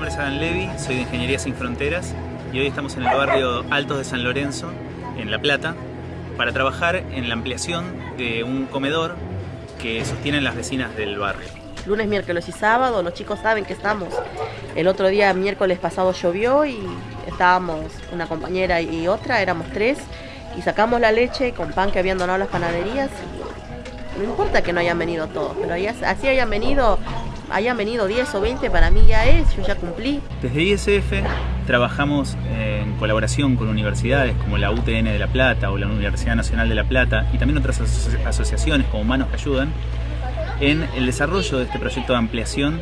es Adam Levy, soy de Ingeniería Sin Fronteras y hoy estamos en el barrio Altos de San Lorenzo, en La Plata, para trabajar en la ampliación de un comedor que sostienen las vecinas del barrio. Lunes, miércoles y sábado, los chicos saben que estamos. El otro día, miércoles pasado, llovió y estábamos una compañera y otra, éramos tres, y sacamos la leche con pan que habían donado las panaderías. No importa que no hayan venido todos, pero así hayan venido hayan venido 10 o 20, para mí ya es, yo ya cumplí. Desde ISF trabajamos en colaboración con universidades como la UTN de La Plata o la Universidad Nacional de La Plata y también otras asociaciones como Manos que Ayudan en el desarrollo de este proyecto de ampliación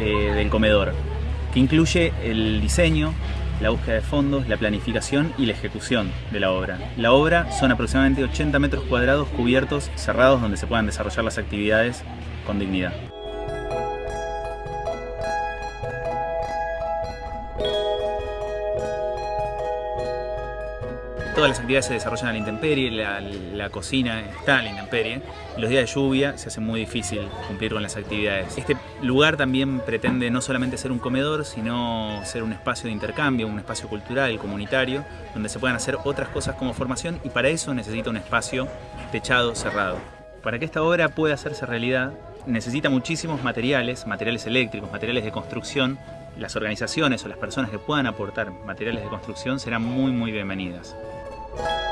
eh, del comedor, que incluye el diseño, la búsqueda de fondos, la planificación y la ejecución de la obra. La obra son aproximadamente 80 metros cuadrados cubiertos, cerrados, donde se puedan desarrollar las actividades con dignidad. Todas las actividades se desarrollan a la intemperie, la, cocina está a la intemperie. Los días de lluvia se hace muy difícil cumplir con las actividades. Este lugar también pretende no solamente ser un comedor, sino ser un espacio de intercambio, un espacio cultural, comunitario, donde se puedan hacer otras cosas como formación y para eso necesita un espacio techado, cerrado. Para que esta obra pueda hacerse realidad, necesita muchísimos materiales, materiales eléctricos, materiales de construcción. Las organizaciones o las personas que puedan aportar materiales de construcción serán muy muy bienvenidas. thank you